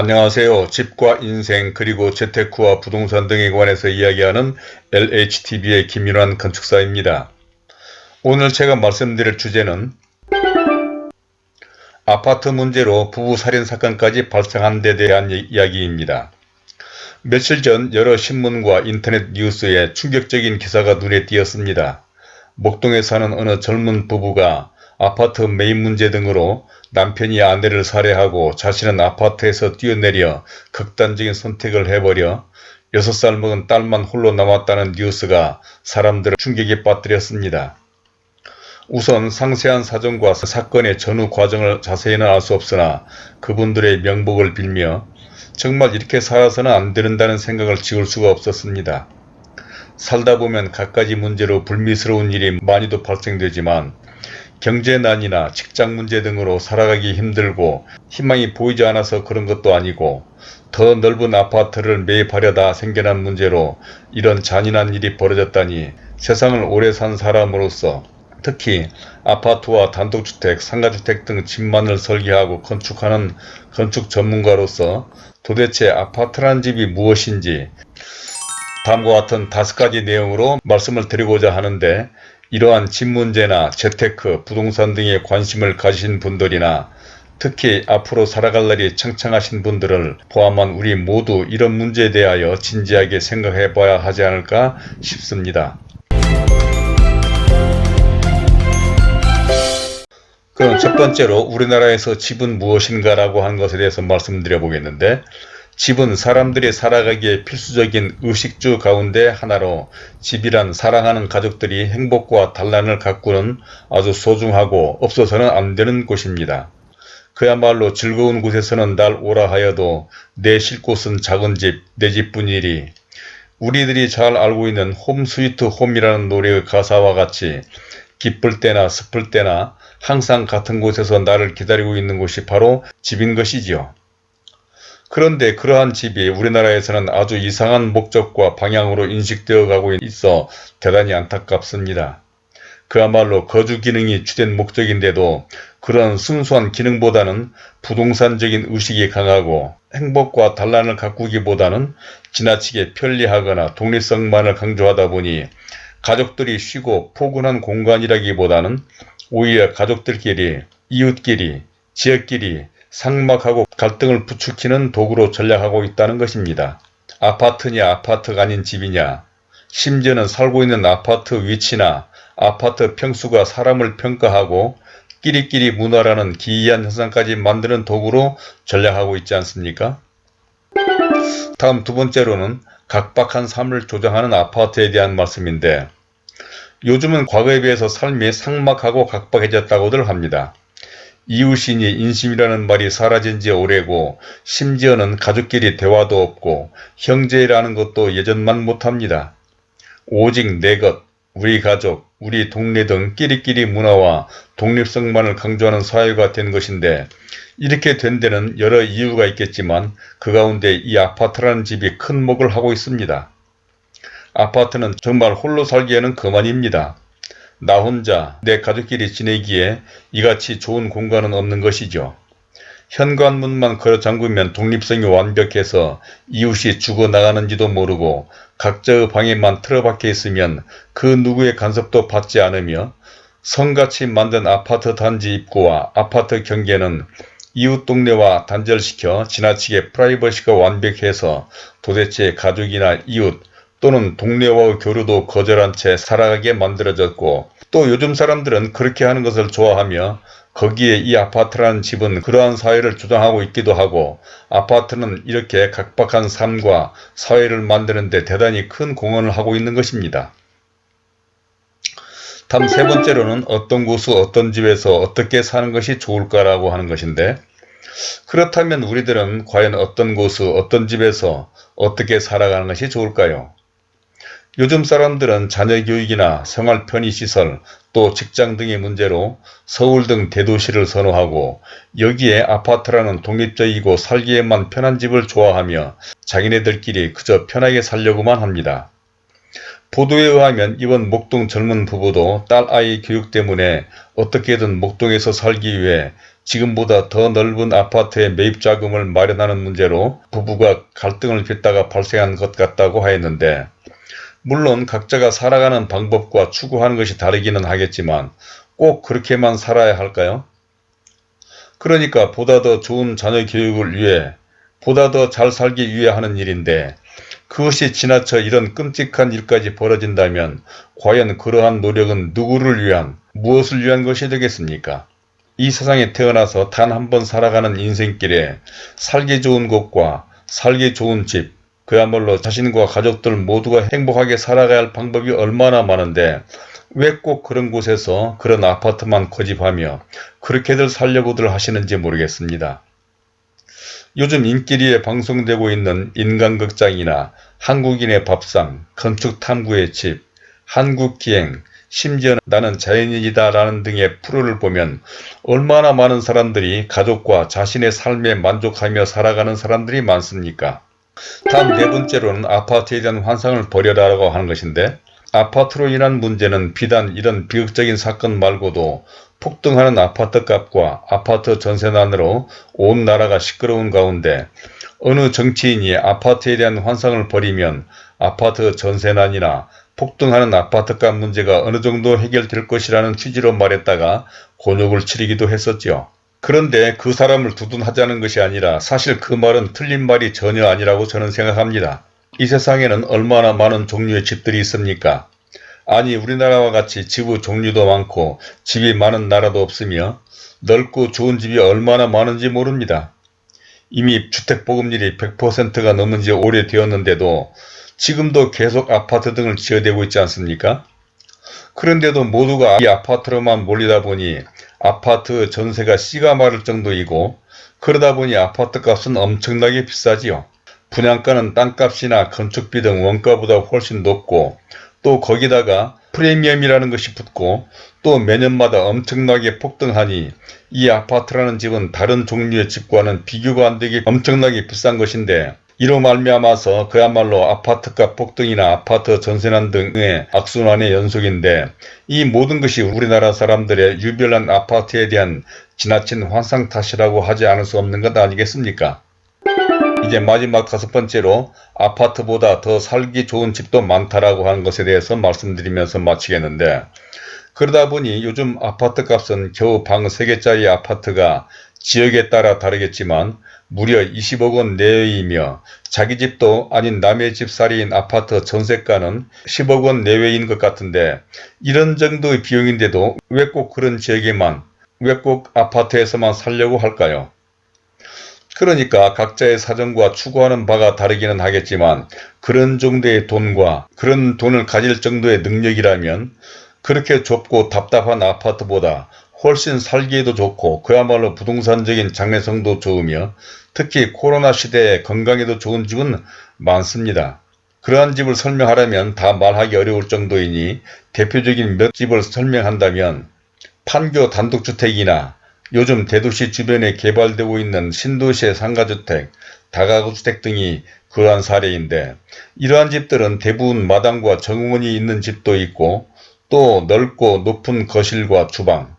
안녕하세요. 집과 인생 그리고 재테크와 부동산 등에 관해서 이야기하는 LHTV의 김윤환 건축사입니다. 오늘 제가 말씀드릴 주제는 아파트 문제로 부부 살인 사건까지 발생한 데 대한 이야기입니다. 며칠 전 여러 신문과 인터넷 뉴스에 충격적인 기사가 눈에 띄었습니다. 목동에 사는 어느 젊은 부부가 아파트 매입 문제 등으로 남편이 아내를 살해하고 자신은 아파트에서 뛰어내려 극단적인 선택을 해버려 6살 먹은 딸만 홀로 남았다는 뉴스가 사람들을 충격에 빠뜨렸습니다. 우선 상세한 사정과 사건의 전후 과정을 자세히는 알 수 없으나 그분들의 명복을 빌며 정말 이렇게 살아서는 안 된다는 생각을 지울 수가 없었습니다. 살다 보면 갖가지 문제로 불미스러운 일이 많이도 발생되지만 경제난이나 직장 문제 등으로 살아가기 힘들고 희망이 보이지 않아서 그런 것도 아니고 더 넓은 아파트를 매입하려다 생겨난 문제로 이런 잔인한 일이 벌어졌다니 세상을 오래 산 사람으로서 특히 아파트와 단독주택, 상가주택 등 집만을 설계하고 건축하는 건축 전문가로서 도대체 아파트란 집이 무엇인지 다음과 같은 다섯 가지 내용으로 말씀을 드리고자 하는데 이러한 집 문제나 재테크, 부동산 등에 관심을 가지신 분들이나 특히 앞으로 살아갈 날이 창창하신 분들을 포함한 우리 모두 이런 문제에 대하여 진지하게 생각해 봐야 하지 않을까 싶습니다. 그럼 첫 번째로 우리나라에서 집은 무엇인가 라고 하는 것에 대해서 말씀드려 보겠는데 집은 사람들이 살아가기에 필수적인 의식주 가운데 하나로 집이란 사랑하는 가족들이 행복과 단란을 가꾸는 아주 소중하고 없어서는 안 되는 곳입니다. 그야말로 즐거운 곳에서는 날 오라 하여도 내 쉴 곳은 작은 집, 내 집뿐이리 우리들이 잘 알고 있는 홈 스위트 홈이라는 노래의 가사와 같이 기쁠 때나 슬플 때나 항상 같은 곳에서 나를 기다리고 있는 곳이 바로 집인 것이지요. 그런데 그러한 집이 우리나라에서는 아주 이상한 목적과 방향으로 인식되어 가고 있어 대단히 안타깝습니다. 그야말로 거주 기능이 주된 목적인데도 그런 순수한 기능보다는 부동산적인 의식이 강하고 행복과 단란을 가꾸기보다는 지나치게 편리하거나 독립성만을 강조하다 보니 가족들이 쉬고 포근한 공간이라기보다는 오히려 가족들끼리, 이웃끼리, 지역끼리 상막하고 갈등을 부추기는 도구로 전략하고 있다는 것입니다. 아파트냐 아파트가 아닌 집이냐 심지어는 살고 있는 아파트 위치나 아파트 평수가 사람을 평가하고 끼리끼리 문화라는 기이한 현상까지 만드는 도구로 전략하고 있지 않습니까? 다음 두 번째로는 각박한 삶을 조장하는 아파트에 대한 말씀인데 요즘은 과거에 비해서 삶이 삭막하고 각박해졌다고들 합니다. 이웃이니 인심이라는 말이 사라진 지 오래고 심지어는 가족끼리 대화도 없고 형제라는 것도 예전만 못합니다. 오직 내 것, 우리 가족, 우리 동네 등 끼리끼리 문화와 독립성만을 강조하는 사회가 된 것인데 이렇게 된 데는 여러 이유가 있겠지만 그 가운데 이 아파트라는 집이 큰 목을 하고 있습니다. 아파트는 정말 홀로 살기에는 그만입니다. 나 혼자 내 가족끼리 지내기에 이같이 좋은 공간은 없는 것이죠. 현관문만 걸어 잠그면 독립성이 완벽해서 이웃이 죽어나가는지도 모르고 각자의 방에만 틀어박혀 있으면 그 누구의 간섭도 받지 않으며 성같이 만든 아파트 단지 입구와 아파트 경계는 이웃 동네와 단절시켜 지나치게 프라이버시가 완벽해서 도대체 가족이나 이웃 또는 동네와의 교류도 거절한 채 살아가게 만들어졌고 또 요즘 사람들은 그렇게 하는 것을 좋아하며 거기에 이 아파트라는 집은 그러한 사회를 주장하고 있기도 하고 아파트는 이렇게 각박한 삶과 사회를 만드는 데 대단히 큰 공헌을 하고 있는 것입니다. 다음 세 번째로는 어떤 곳수 어떤 집에서 어떻게 사는 것이 좋을까라고 하는 것인데 그렇다면 우리들은 과연 어떤 곳수 어떤 집에서 어떻게 살아가는 것이 좋을까요? 요즘 사람들은 자녀 교육이나 생활 편의 시설 또 직장 등의 문제로 서울 등 대도시를 선호하고 여기에 아파트라는 독립적이고 살기에만 편한 집을 좋아하며 자기네들끼리 그저 편하게 살려고만 합니다. 보도에 의하면 이번 목동 젊은 부부도 딸아이 교육 때문에 어떻게든 목동에서 살기 위해 지금보다 더 넓은 아파트의 매입 자금을 마련하는 문제로 부부가 갈등을 빚다가 발생한 것 같다고 하였는데 물론 각자가 살아가는 방법과 추구하는 것이 다르기는 하겠지만 꼭 그렇게만 살아야 할까요? 그러니까 보다 더 좋은 자녀 교육을 위해 보다 더 잘 살기 위해 하는 일인데 그것이 지나쳐 이런 끔찍한 일까지 벌어진다면 과연 그러한 노력은 누구를 위한 무엇을 위한 것이 되겠습니까? 이 세상에 태어나서 단 한 번 살아가는 인생길에 살기 좋은 곳과 살기 좋은 집 그야말로 자신과 가족들 모두가 행복하게 살아가야 할 방법이 얼마나 많은데 왜 꼭 그런 곳에서 그런 아파트만 고집하며 그렇게들 살려고들 하시는지 모르겠습니다. 요즘 인기리에 방송되고 있는 인간극장이나 한국인의 밥상, 건축탐구의 집, 한국기행, 심지어 나는 자연인이다 라는 등의 프로를 보면 얼마나 많은 사람들이 가족과 자신의 삶에 만족하며 살아가는 사람들이 많습니까? 다음 네 번째로는 아파트에 대한 환상을 버려라라고 하는 것인데 아파트로 인한 문제는 비단 이런 비극적인 사건 말고도 폭등하는 아파트 값과 아파트 전세난으로 온 나라가 시끄러운 가운데 어느 정치인이 아파트에 대한 환상을 버리면 아파트 전세난이나 폭등하는 아파트값 문제가 어느 정도 해결될 것이라는 취지로 말했다가 곤욕을 치르기도 했었죠. 그런데 그 사람을 두둔하자는 것이 아니라 사실 그 말은 틀린 말이 전혀 아니라고 저는 생각합니다. 이 세상에는 얼마나 많은 종류의 집들이 있습니까? 아니 우리나라와 같이 지구 종류도 많고 집이 많은 나라도 없으며 넓고 좋은 집이 얼마나 많은지 모릅니다. 이미 주택보급률이 100%가 넘은 지 오래되었는데도 지금도 계속 아파트 등을 지어대고 있지 않습니까? 그런데도 모두가 이 아파트로만 몰리다 보니 아파트 전세가 씨가 마를 정도이고 그러다 보니 아파트 값은 엄청나게 비싸지요. 분양가는 땅값이나 건축비 등 원가보다 훨씬 높고 또 거기다가 프리미엄이라는 것이 붙고 또 매년마다 엄청나게 폭등하니 이 아파트라는 집은 다른 종류의 집과는 비교가 안되게 엄청나게 비싼 것인데 이로 말미암아서 그야말로 아파트값 폭등이나 아파트 전세난 등의 악순환의 연속인데 이 모든 것이 우리나라 사람들의 유별난 아파트에 대한 지나친 환상 탓이라고 하지 않을 수 없는 것 아니겠습니까? 이제 마지막 다섯 번째로 아파트보다 더 살기 좋은 집도 많다라고 하는 것에 대해서 말씀드리면서 마치겠는데 그러다 보니 요즘 아파트 값은 겨우 방 3개짜리 아파트가 지역에 따라 다르겠지만 무려 20억 원 내외이며 자기 집도 아닌 남의 집살이인 아파트 전세가는 10억 원 내외인 것 같은데 이런 정도의 비용인데도 왜 꼭 그런 지역에만 왜 꼭 아파트에서만 살려고 할까요? 그러니까 각자의 사정과 추구하는 바가 다르기는 하겠지만 그런 정도의 돈과 그런 돈을 가질 정도의 능력이라면 그렇게 좁고 답답한 아파트보다 훨씬 살기에도 좋고 그야말로 부동산적인 장래성도 좋으며 특히 코로나 시대에 건강에도 좋은 집은 많습니다. 그러한 집을 설명하려면 다 말하기 어려울 정도이니 대표적인 몇 집을 설명한다면 판교 단독주택이나 요즘 대도시 주변에 개발되고 있는 신도시의 상가주택, 다가구주택 등이 그러한 사례인데 이러한 집들은 대부분 마당과 정원이 있는 집도 있고 또 넓고 높은 거실과 주방,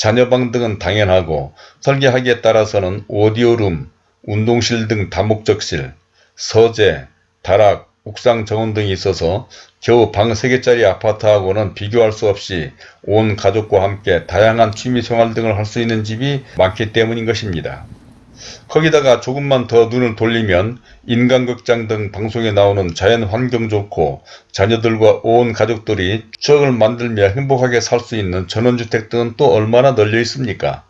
자녀방 등은 당연하고 설계하기에 따라서는 오디오룸, 운동실 등 다목적실, 서재, 다락, 옥상 정원 등이 있어서 겨우 방 3개짜리 아파트하고는 비교할 수 없이 온 가족과 함께 다양한 취미생활 등을 할 수 있는 집이 많기 때문인 것입니다. 거기다가 조금만 더 눈을 돌리면 인간극장 등 방송에 나오는 자연 환경 좋고 자녀들과 온 가족들이 추억을 만들며 행복하게 살 수 있는 전원주택 등은 또 얼마나 널려 있습니까?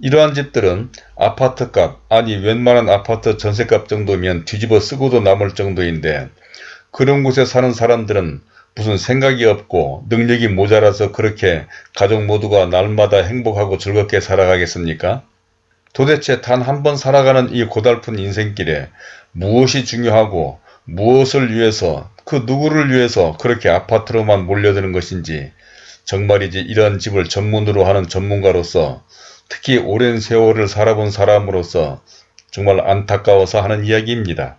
이러한 집들은 아파트값 아니 웬만한 아파트 전세값 정도면 뒤집어 쓰고도 남을 정도인데 그런 곳에 사는 사람들은 무슨 생각이 없고 능력이 모자라서 그렇게 가족 모두가 날마다 행복하고 즐겁게 살아가겠습니까? 도대체 단 한 번 살아가는 이 고달픈 인생길에 무엇이 중요하고 무엇을 위해서 그 누구를 위해서 그렇게 아파트로만 몰려드는 것인지 정말이지 이런 집을 전문으로 하는 전문가로서 특히 오랜 세월을 살아본 사람으로서 정말 안타까워서 하는 이야기입니다.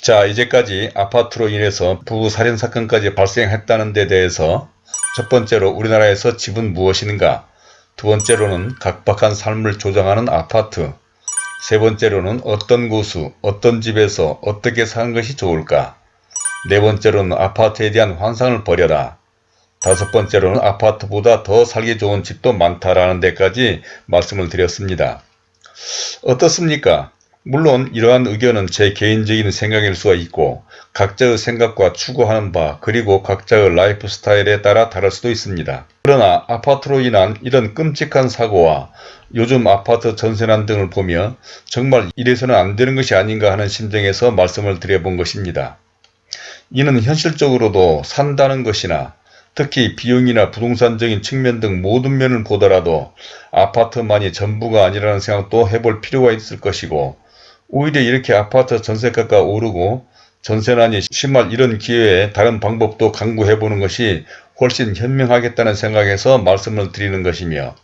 자 이제까지 아파트로 인해서 부부 살인사건까지 발생했다는 데 대해서 첫 번째로 우리나라에서 집은 무엇인가? 두 번째로는 각박한 삶을 조장하는 아파트. 세 번째로는 어떤 곳수, 어떤 집에서 어떻게 사는 것이 좋을까? 네 번째로는 아파트에 대한 환상을 버려라. 다섯 번째로는 아파트보다 더 살기 좋은 집도 많다라는 데까지 말씀을 드렸습니다. 어떻습니까? 물론 이러한 의견은 제 개인적인 생각일 수가 있고 각자의 생각과 추구하는 바 그리고 각자의 라이프 스타일에 따라 다를 수도 있습니다. 그러나 아파트로 인한 이런 끔찍한 사고와 요즘 아파트 전세난 등을 보며 정말 이래서는 안 되는 것이 아닌가 하는 심정에서 말씀을 드려본 것입니다. 이는 현실적으로도 산다는 것이나 특히 비용이나 부동산적인 측면 등 모든 면을 보더라도 아파트만이 전부가 아니라는 생각도 해볼 필요가 있을 것이고 오히려 이렇게 아파트 전세가가 오르고 전세난이 심할 이런 기회에 다른 방법도 강구해보는 것이 훨씬 현명하겠다는 생각에서 말씀을 드리는 것이며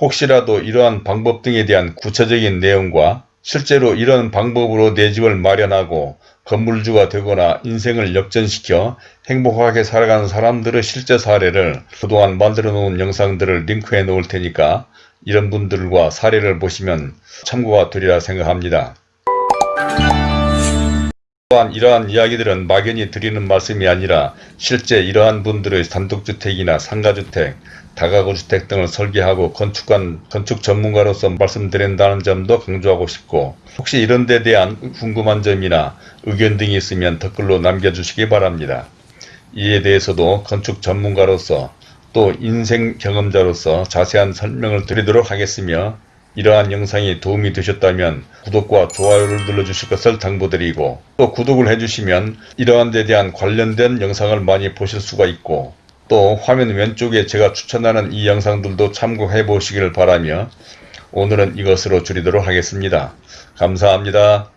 혹시라도 이러한 방법 등에 대한 구체적인 내용과 실제로 이런 방법으로 내 집을 마련하고 건물주가 되거나 인생을 역전시켜 행복하게 살아가는 사람들의 실제 사례를 그동안 만들어 놓은 영상들을 링크해 놓을 테니까 이런 분들과 사례를 보시면 참고가 되리라 생각합니다. 또한 이러한 이야기들은 막연히 드리는 말씀이 아니라 실제 이러한 분들의 단독주택이나 상가주택, 다가구주택 등을 설계하고 건축관, 건축 전문가로서 말씀드린다는 점도 강조하고 싶고 혹시 이런 데 대한 궁금한 점이나 의견 등이 있으면 댓글로 남겨주시기 바랍니다. 이에 대해서도 건축 전문가로서 또 인생 경험자로서 자세한 설명을 드리도록 하겠으며 이러한 영상이 도움이 되셨다면 구독과 좋아요를 눌러주실 것을 당부드리고 또 구독을 해주시면 이러한 데 대한 관련된 영상을 많이 보실 수가 있고 또 화면 왼쪽에 제가 추천하는 이 영상들도 참고해 보시길 바라며 오늘은 이것으로 줄이도록 하겠습니다. 감사합니다.